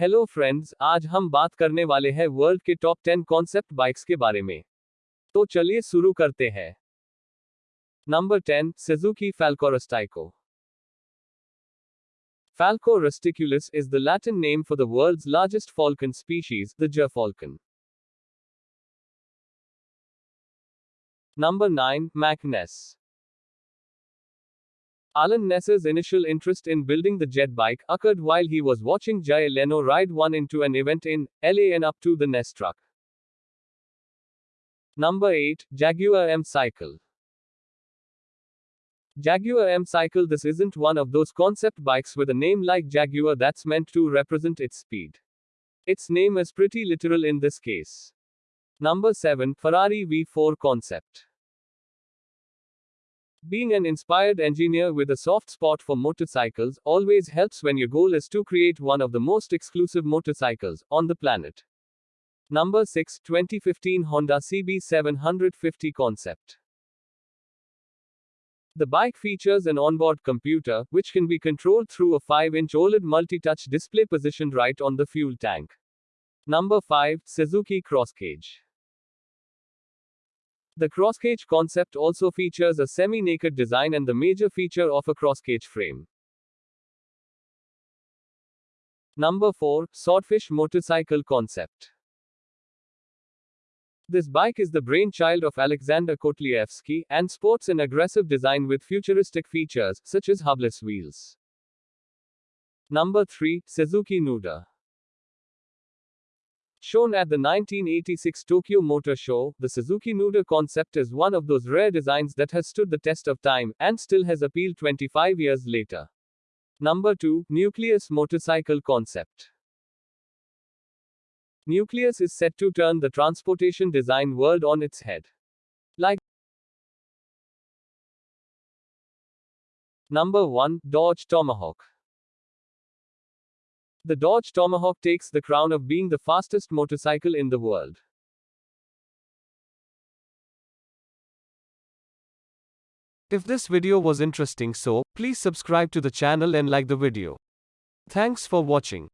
Hello friends आज हम बात करने वाले हैं वर्ल्ड के टॉप टेन कॉन्सेप्ट बाइक्स के बारे में। तो चलिए शुरू करते हैं। नंबर टेन सेजुकी फैल्कोरस्टाइको falco rusticolus is the Latin name for the world's largest falcon species the gyrfalcon number nine McNess Arlen Ness's initial interest in building the jet bike occurred while he was watching Jay Leno ride one into an event in LA and up to the Ness truck. Number 8 Jaguar M Cycle. Jaguar M Cycle This isn't one of those concept bikes with a name like Jaguar that's meant to represent its speed. Its name is pretty literal in this case. Number 7 Ferrari V4 Concept. Being an inspired engineer with a soft spot for motorcycles always helps when your goal is to create one of the most exclusive motorcycles on the planet. Number 6 2015 Honda CB750 Concept. The bike features an onboard computer, which can be controlled through a 5 inch OLED multi touch display positioned right on the fuel tank. Number 5 Suzuki Crosscage. The crosscage concept also features a semi-naked design and the major feature of a crosscage frame. Number 4. Swordfish Motorcycle Concept This bike is the brainchild of Alexander Kotlievsky and sports an aggressive design with futuristic features, such as hubless wheels. Number 3. Suzuki Nuda Shown at the 1986 Tokyo Motor Show, the Suzuki Nuda concept is one of those rare designs that has stood the test of time and still has appeal 25 years later. Number 2 Nucleus Motorcycle Concept. Nucleus is set to turn the transportation design world on its head. Like Number 1 Dodge Tomahawk. The Dodge Tomahawk takes the crown of being the fastest motorcycle in the world. If this video was interesting so, please subscribe to the channel and like the video. Thanks for watching.